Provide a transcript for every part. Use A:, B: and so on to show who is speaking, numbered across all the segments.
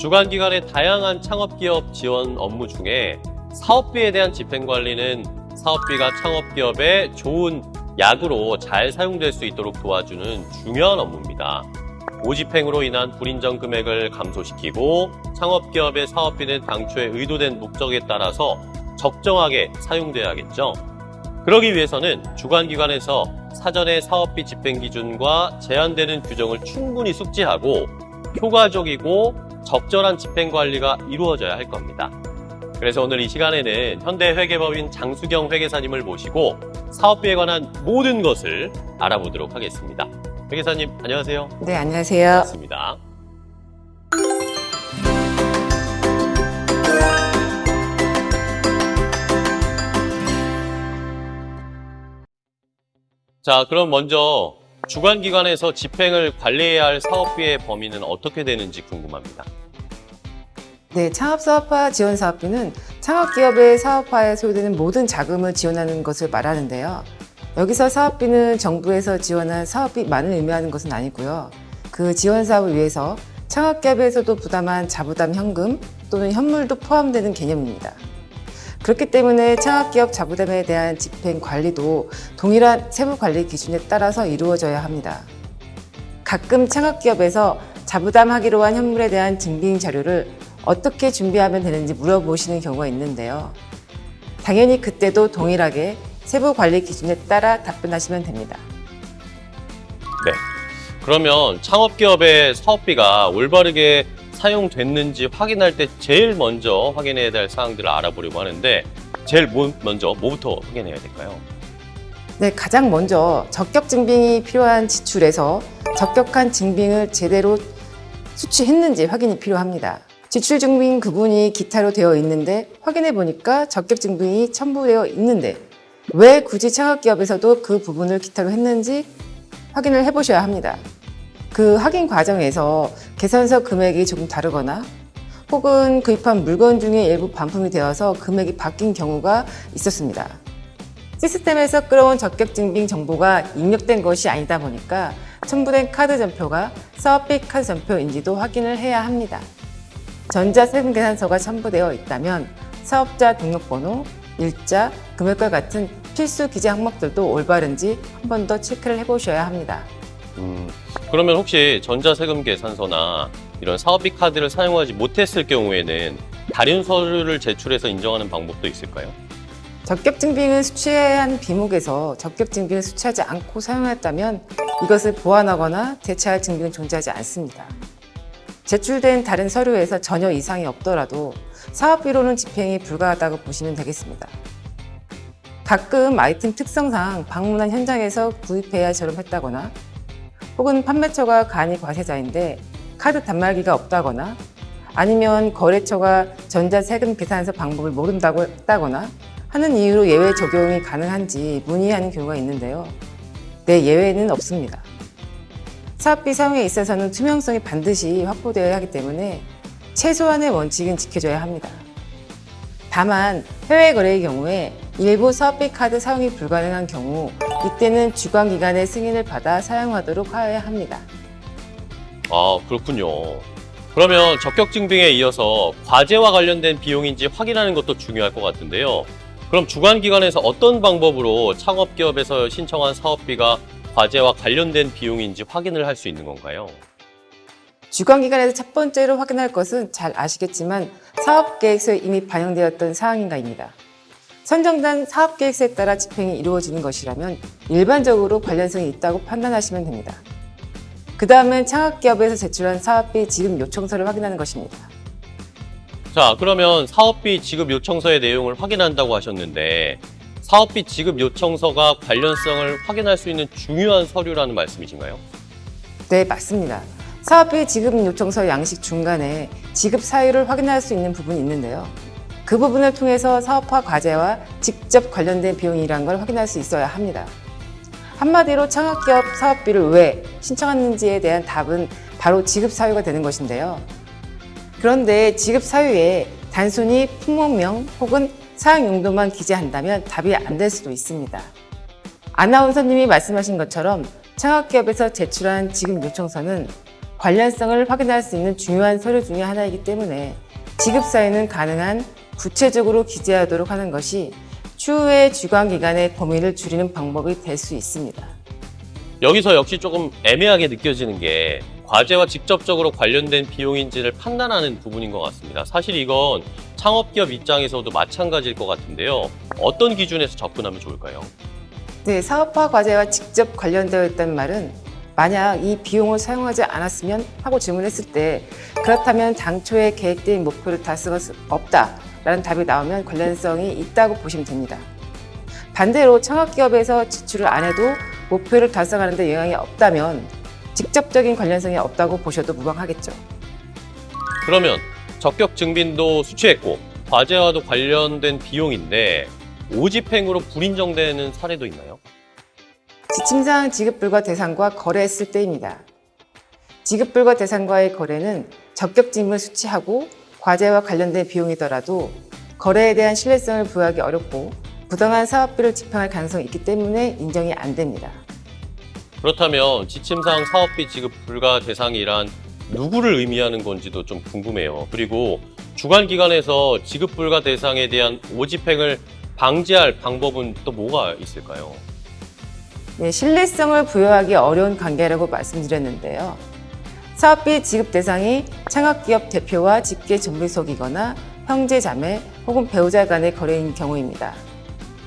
A: 주관기관의 다양한 창업기업 지원 업무 중에 사업비에 대한 집행관리는 사업비가 창업기업의 좋은 약으로 잘 사용될 수 있도록 도와주는 중요한 업무입니다. 오집행으로 인한 불인정 금액을 감소시키고 창업기업의 사업비는 당초에 의도된 목적에 따라서 적정하게 사용돼야겠죠. 그러기 위해서는 주관기관에서 사전에 사업비 집행 기준과 제한되는 규정을 충분히 숙지하고 효과적이고 적절한 집행 관리가 이루어져야 할 겁니다. 그래서 오늘 이 시간에는 현대 회계법인 장수경 회계사님을 모시고 사업비에 관한 모든 것을 알아보도록 하겠습니다. 회계사님 안녕하세요.
B: 네, 안녕하세요.
A: 반갑습니다. 자, 그럼 먼저 주관기관에서 집행을 관리해야 할 사업비의 범위는 어떻게 되는지 궁금합니다.
B: 네, 창업사업화 지원사업비는 창업기업의 사업화에 소요되는 모든 자금을 지원하는 것을 말하는데요. 여기서 사업비는 정부에서 지원한 사업비만을 의미하는 것은 아니고요. 그 지원 사업을 위해서 창업기업에서도 부담한 자부담 현금 또는 현물도 포함되는 개념입니다. 그렇기 때문에 창업기업 자부담에 대한 집행 관리도 동일한 세부 관리 기준에 따라서 이루어져야 합니다. 가끔 창업기업에서 자부담하기로 한 현물에 대한 증빙 자료를 어떻게 준비하면 되는지 물어보시는 경우가 있는데요. 당연히 그때도 동일하게 세부 관리 기준에 따라 답변하시면 됩니다.
A: 네. 그러면 창업기업의 사업비가 올바르게 사용됐는지 확인할 때 제일 먼저 확인해야 될 사항들을 알아보려고 하는데 제일 뭐- 먼저 뭐부터 확인해야 될까요?
B: 네, 가장 먼저 적격 증빙이 필요한 지출에서 적격한 증빙을 제대로 수취했는지 확인이 필요합니다. 지출 증빙 구분이 기타로 되어 있는데 확인해 보니까 적격 증빙이 첨부되어 있는데 왜 굳이 창업기업에서도 그 부분을 기타로 했는지 확인을 해 보셔야 합니다. 그 확인 과정에서 계산서 금액이 조금 다르거나 혹은 구입한 물건 중에 일부 반품이 되어서 금액이 바뀐 경우가 있었습니다. 시스템에서 끌어온 적격 증빙 정보가 입력된 것이 아니다 보니까 첨부된 카드 전표가 사업비 카드 전표인지도 확인을 해야 합니다. 전자세금 계산서가 첨부되어 있다면 사업자 등록번호, 일자, 금액과 같은 필수 기재 항목들도 올바른지 한 번 더 체크를 해보셔야 합니다.
A: 음, 그러면 혹시 전자세금 계산서나 이런 사업비 카드를 사용하지 못했을 경우에는 다른 서류를 제출해서 인정하는 방법도 있을까요?
B: 적격 증빙을 수취한 비목에서 적격 증빙을 수취하지 않고 사용했다면 이것을 보완하거나 대체할 증빙은 존재하지 않습니다. 제출된 다른 서류에서 전혀 이상이 없더라도 사업비로는 집행이 불가하다고 보시면 되겠습니다. 가끔 아이템 특성상 방문한 현장에서 구입해야 저렴했다거나 혹은 판매처가 간이 과세자인데 카드 단말기가 없다거나 아니면 거래처가 전자세금 계산서 방법을 모른다고 했다거나 하는 이유로 예외 적용이 가능한지 문의하는 경우가 있는데요. 네, 예외는 없습니다. 사업비 사용에 있어서는 투명성이 반드시 확보되어야 하기 때문에 최소한의 원칙은 지켜줘야 합니다. 다만 해외 거래의 경우에 일부 사업비 카드 사용이 불가능한 경우 이때는 주관기관의 승인을 받아 사용하도록 하여야 합니다.
A: 아, 그렇군요. 그러면 적격 증빙에 이어서 과제와 관련된 비용인지 확인하는 것도 중요할 것 같은데요. 그럼 주관기관에서 어떤 방법으로 창업기업에서 신청한 사업비가 과제와 관련된 비용인지 확인을 할 수 있는 건가요?
B: 주관기관에서 첫 번째로 확인할 것은 잘 아시겠지만 사업계획서에 이미 반영되었던 사항인가입니다. 선정된 사업계획서에 따라 집행이 이루어지는 것이라면 일반적으로 관련성이 있다고 판단하시면 됩니다. 그 다음은 창업기업에서 제출한 사업비 지급 요청서를 확인하는 것입니다.
A: 자, 그러면 사업비 지급 요청서의 내용을 확인한다고 하셨는데 사업비 지급 요청서가 관련성을 확인할 수 있는 중요한 서류라는 말씀이신가요?
B: 네, 맞습니다. 사업비 지급 요청서 양식 중간에 지급 사유를 확인할 수 있는 부분이 있는데요. 그 부분을 통해서 사업화 과제와 직접 관련된 비용이란 걸 확인할 수 있어야 합니다. 한마디로 창업기업 사업비를 왜 신청했는지에 대한 답은 바로 지급 사유가 되는 것인데요. 그런데 지급 사유에 단순히 품목명 혹은 사용 용도만 기재한다면 답이 안 될 수도 있습니다. 아나운서님이 말씀하신 것처럼 창업기업에서 제출한 지급 요청서는 관련성을 확인할 수 있는 중요한 서류 중의 하나이기 때문에 지급 사유는 가능한 구체적으로 기재하도록 하는 것이 추후에 주관기관의 범위를 줄이는 방법이 될 수 있습니다.
A: 여기서 역시 조금 애매하게 느껴지는 게 과제와 직접적으로 관련된 비용인지를 판단하는 부분인 것 같습니다. 사실 이건 창업기업 입장에서도 마찬가지일 것 같은데요. 어떤 기준에서 접근하면 좋을까요?
B: 네, 사업화 과제와 직접 관련되어 있다는 말은 만약 이 비용을 사용하지 않았으면 하고 질문했을 때 그렇다면 당초에 계획된 목표를 달성할 수 없다 라는 답이 나오면 관련성이 있다고 보시면 됩니다. 반대로 창업기업에서 지출을 안 해도 목표를 달성하는 데 영향이 없다면 직접적인 관련성이 없다고 보셔도 무방하겠죠.
A: 그러면 적격 증빙도 수취했고 과제와도 관련된 비용인데 오집행으로 불인정되는 사례도 있나요?
B: 지침상 지급불가 대상과 거래했을 때입니다. 지급불가 대상과의 거래는 적격징을 수취하고 과제와 관련된 비용이더라도 거래에 대한 신뢰성을 부여하기 어렵고 부당한 사업비를 집행할 가능성이 있기 때문에 인정이 안 됩니다.
A: 그렇다면 지침상 사업비 지급 불가 대상이란 누구를 의미하는 건지도 좀 궁금해요. 그리고 주관기관에서 지급 불가 대상에 대한 오집행을 방지할 방법은 또 뭐가 있을까요?
B: 네, 신뢰성을 부여하기 어려운 관계라고 말씀드렸는데요. 사업비 지급 대상이 창업기업 대표와 직계 전비속이거나 형제 자매 혹은 배우자 간의 거래인 경우입니다.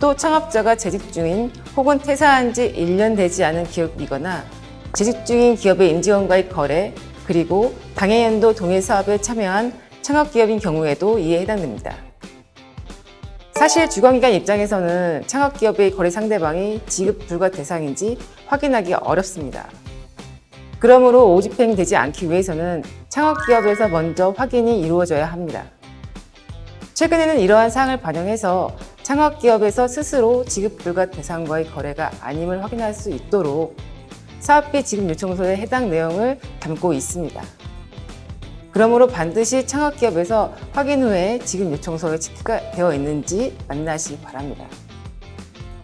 B: 또 창업자가 재직 중인 혹은 퇴사한 지 1년 되지 않은 기업이거나 재직 중인 기업의 임직원과의 거래 그리고 당해연도 동일 사업에 참여한 창업기업인 경우에도 이에 해당됩니다. 사실 주관기관 입장에서는 창업기업의 거래 상대방이 지급 불가 대상인지 확인하기 어렵습니다. 그러므로 오집행되지 않기 위해서는 창업기업에서 먼저 확인이 이루어져야 합니다. 최근에는 이러한 사항을 반영해서 창업기업에서 스스로 지급 불가 대상과의 거래가 아님을 확인할 수 있도록 사업비 지급 요청서에 해당 내용을 담고 있습니다. 그러므로 반드시 창업기업에서 확인 후에 지급 요청서에 체크가 되어 있는지 만나시기 바랍니다.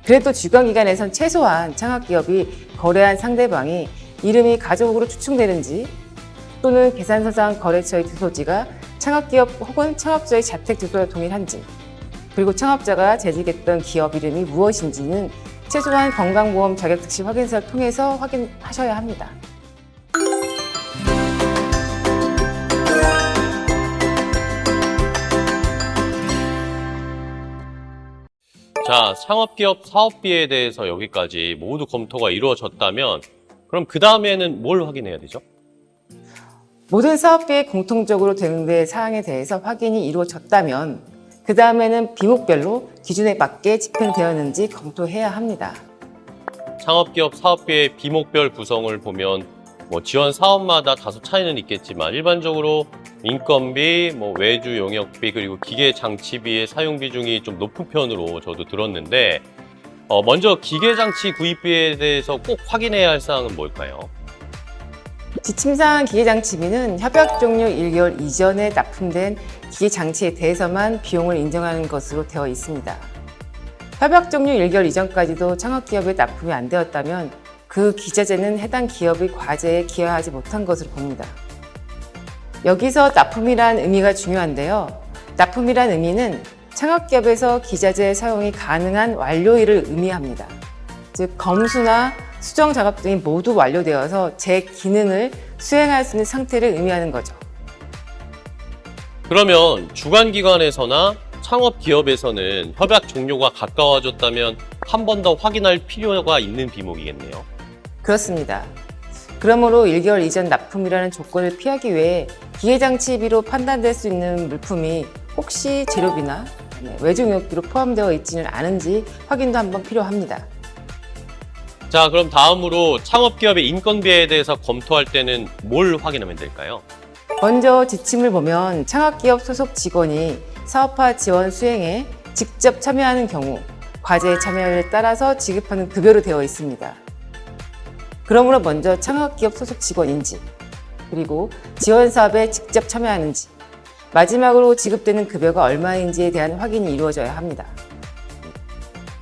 B: 그래도 주관기관에선 최소한 창업기업이 거래한 상대방이 이름이 가족으로 추측되는지 또는 계산서상 거래처의 주소지가 창업기업 혹은 창업자의 자택 주소와 동일한지 그리고 창업자가 재직했던 기업 이름이 무엇인지는 최소한 건강보험 자격 특시 확인서를 통해서 확인하셔야 합니다.
A: 자, 창업기업 사업비에 대해서 여기까지 모두 검토가 이루어졌다면 그럼 그 다음에는 뭘 확인해야 되죠?
B: 모든 사업비에 공통적으로 되는 사항에 대해서 확인이 이루어졌다면 그 다음에는 비목별로 기준에 맞게 집행되었는지 검토해야 합니다.
A: 창업기업 사업비의 비목별 구성을 보면 뭐 지원 사업마다 다소 차이는 있겠지만 일반적으로 인건비, 뭐 외주 용역비 그리고 기계 장치비의 사용 비중이 좀 높은 편으로 저도 들었는데 어, 먼저 기계 장치 구입비에 대해서 꼭 확인해야 할 사항은 뭘까요?
B: 지침상 기계장치비는 협약 종료 1개월 이전에 납품된 기계장치에 대해서만 비용을 인정하는 것으로 되어 있습니다. 협약 종료 1개월 이전까지도 창업기업에 납품이 안 되었다면 그 기자재는 해당 기업의 과제에 기여하지 못한 것으로 봅니다. 여기서 납품이란 의미가 중요한데요. 납품이란 의미는 창업기업에서 기자재 사용이 가능한 완료일을 의미합니다. 즉 검수나 수정 작업 등이 모두 완료되어서 제 기능을 수행할 수 있는 상태를 의미하는 거죠.
A: 그러면 주관기관에서나 창업기업에서는 협약 종료가 가까워졌다면 한 번 더 확인할 필요가 있는 비목이겠네요.
B: 그렇습니다. 그러므로 1개월 이전 납품이라는 조건을 피하기 위해 기계장치비로 판단될 수 있는 물품이 혹시 재료비나 네, 외주용역비로 포함되어 있지는 않은지 확인도 한번 필요합니다.
A: 자, 그럼 다음으로 창업기업의 인건비에 대해서 검토할 때는 뭘 확인하면 될까요?
B: 먼저 지침을 보면 창업기업 소속 직원이 사업화 지원 수행에 직접 참여하는 경우 과제의 참여율에 따라서 지급하는 급여로 되어 있습니다. 그러므로 먼저 창업기업 소속 직원인지 그리고 지원 사업에 직접 참여하는지 마지막으로 지급되는 급여가 얼마인지에 대한 확인이 이루어져야 합니다.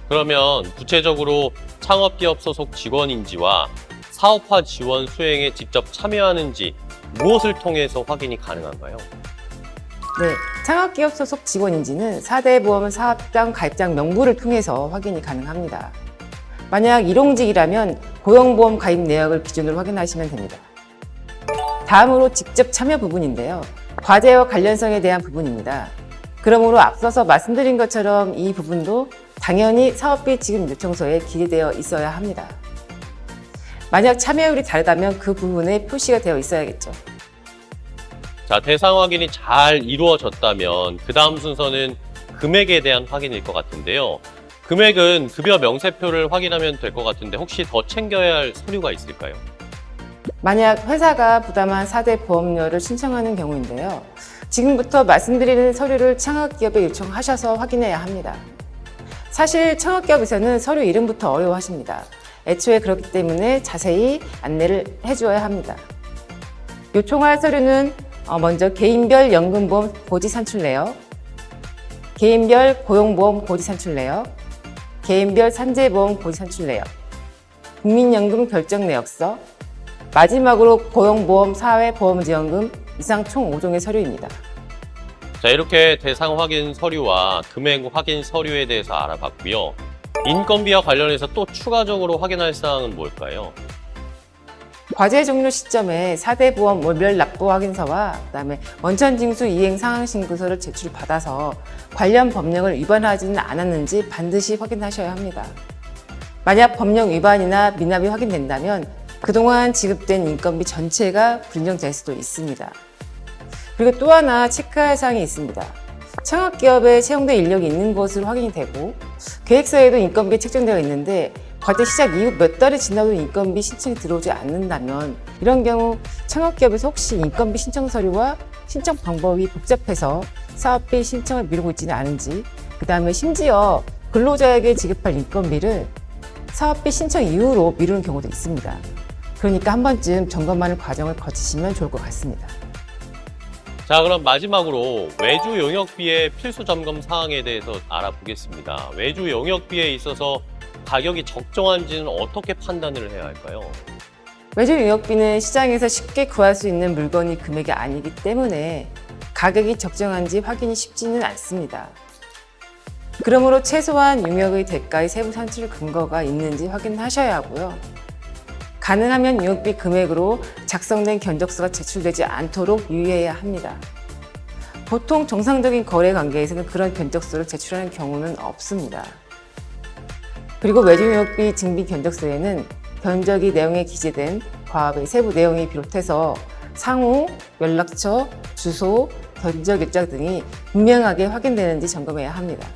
A: 그러면 구체적으로 창업기업 소속 직원인지와 사업화 지원 수행에 직접 참여하는지 무엇을 통해서 확인이 가능한가요?
B: 네, 창업기업 소속 직원인지는 4대 보험 사업장 가입장 명부를 통해서 확인이 가능합니다. 만약 일용직이라면 고용보험 가입 내역을 기준으로 확인하시면 됩니다. 다음으로 직접 참여 부분인데요. 과제와 관련성에 대한 부분입니다. 그러므로 앞서서 말씀드린 것처럼 이 부분도 당연히 사업비 지급 요청서에 기재되어 있어야 합니다. 만약 참여율이 다르다면 그 부분에 표시가 되어 있어야겠죠.
A: 자, 대상 확인이 잘 이루어졌다면 그 다음 순서는 금액에 대한 확인일 것 같은데요. 금액은 급여 명세표를 확인하면 될 것 같은데 혹시 더 챙겨야 할 서류가 있을까요?
B: 만약 회사가 부담한 4대 보험료를 신청하는 경우인데요. 지금부터 말씀드리는 서류를 창업기업에 요청하셔서 확인해야 합니다. 사실 창업기업에서는 서류 이름부터 어려워하십니다. 애초에 그렇기 때문에 자세히 안내를 해주어야 합니다. 요청할 서류는 어, 먼저 개인별 연금보험 고지 산출 내역, 개인별 고용보험 고지 산출 내역, 개인별 산재보험 고지 산출 내역, 국민연금 결정 내역서, 마지막으로 고용보험 사회보험지원금 이상 총 5종의 서류입니다.
A: 자, 이렇게 대상 확인 서류와 금액 확인 서류에 대해서 알아봤고요. 인건비와 관련해서 또 추가적으로 확인할 사항은 뭘까요?
B: 과제 종료 시점에 4대 보험 월별 납부 확인서와 그다음에 원천 징수 이행 상황 신고서를 제출받아서 관련 법령을 위반하지는 않았는지 반드시 확인하셔야 합니다. 만약 법령 위반이나 미납이 확인된다면 그동안 지급된 인건비 전체가 불인정될 수도 있습니다. 그리고 또 하나 체크할 사항이 있습니다. 창업기업에 채용된 인력이 있는 것으로 확인이 되고 계획서에도 인건비 책정되어 있는데 과제 시작 이후 몇 달이 지나도 인건비 신청이 들어오지 않는다면 이런 경우 창업기업에서 혹시 인건비 신청 서류와 신청 방법이 복잡해서 사업비 신청을 미루고 있지는 않은지 그 다음에 심지어 근로자에게 지급할 인건비를 사업비 신청 이후로 미루는 경우도 있습니다. 그러니까 한 번쯤 점검하는 과정을 거치시면 좋을 것 같습니다.
A: 자, 그럼 마지막으로 외주 용역비의 필수 점검 사항에 대해서 알아보겠습니다. 외주 용역비에 있어서 가격이 적정한지는 어떻게 판단을 해야 할까요?
B: 외주 용역비는 시장에서 쉽게 구할 수 있는 물건이 금액이 아니기 때문에 가격이 적정한지 확인이 쉽지는 않습니다. 그러므로 최소한 용역의 대가의 세부 산출 근거가 있는지 확인하셔야 하고요. 가능하면 용역비 금액으로 작성된 견적서가 제출되지 않도록 유의해야 합니다. 보통 정상적인 거래 관계에서는 그런 견적서를 제출하는 경우는 없습니다. 그리고 외주용역비 증빙 견적서에는 견적이 내용에 기재된 과업의 세부 내용이 비롯해서 상호, 연락처, 주소, 견적 일자 등이 분명하게 확인되는지 점검해야 합니다.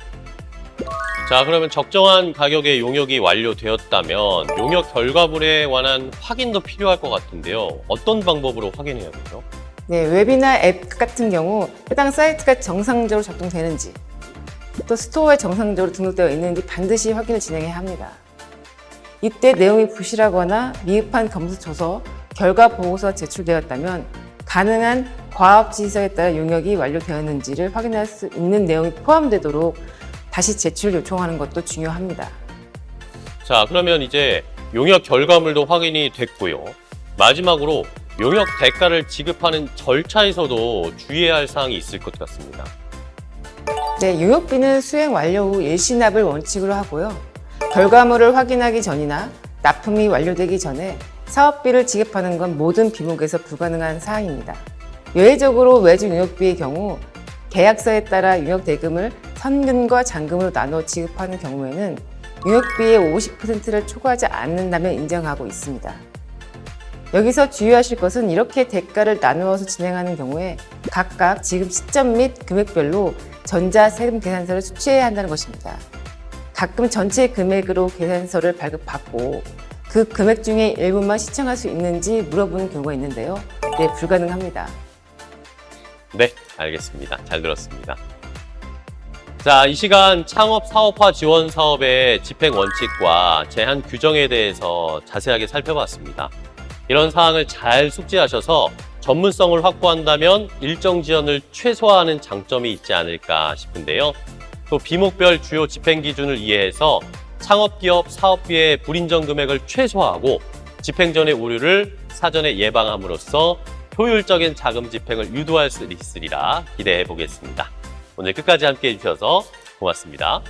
A: 자, 그러면 적정한 가격의 용역이 완료되었다면 용역 결과물에 관한 확인도 필요할 것 같은데요. 어떤 방법으로 확인해야 되죠?
B: 네, 웹이나 앱 같은 경우 해당 사이트가 정상적으로 작동되는지 또 스토어에 정상적으로 등록되어 있는지 반드시 확인을 진행해야 합니다. 이때 내용이 부실하거나 미흡한 검수 조서, 결과 보고서가 제출되었다면 가능한 과업 지시서에 따라 용역이 완료되었는지를 확인할 수 있는 내용이 포함되도록 다시 제출 요청하는 것도 중요합니다.
A: 자, 그러면 이제 용역 결과물도 확인이 됐고요. 마지막으로 용역 대가를 지급하는 절차에서도 주의해야 할 사항이 있을 것 같습니다.
B: 네, 용역비는 수행 완료 후 일시납을 원칙으로 하고요. 결과물을 확인하기 전이나 납품이 완료되기 전에 사업비를 지급하는 건 모든 비목에서 불가능한 사항입니다. 예외적으로 외주 용역비의 경우 계약서에 따라 용역 대금을 선금과 잔금으로 나눠 지급하는 경우에는 용역비의 50%를 초과하지 않는다면 인정하고 있습니다. 여기서 주의하실 것은 이렇게 대가를 나누어서 진행하는 경우에 각각 지급 시점 및 금액별로 전자세금 계산서를 수취해야 한다는 것입니다. 가끔 전체 금액으로 계산서를 발급받고 그 금액 중에 일부만 시청할 수 있는지 물어보는 경우가 있는데요. 네, 불가능합니다.
A: 네, 알겠습니다. 잘 들었습니다. 자, 이 시간 창업 사업화 지원 사업의 집행 원칙과 제한 규정에 대해서 자세하게 살펴봤습니다. 이런 사항을 잘 숙지하셔서 전문성을 확보한다면 일정 지연을 최소화하는 장점이 있지 않을까 싶은데요. 또 비목별 주요 집행 기준을 이해해서 창업기업 사업비의 불인정 금액을 최소화하고 집행 전의 오류를 사전에 예방함으로써 효율적인 자금 집행을 유도할 수 있으리라 기대해 보겠습니다. 오늘 끝까지 함께 해 주셔서 고맙습니다.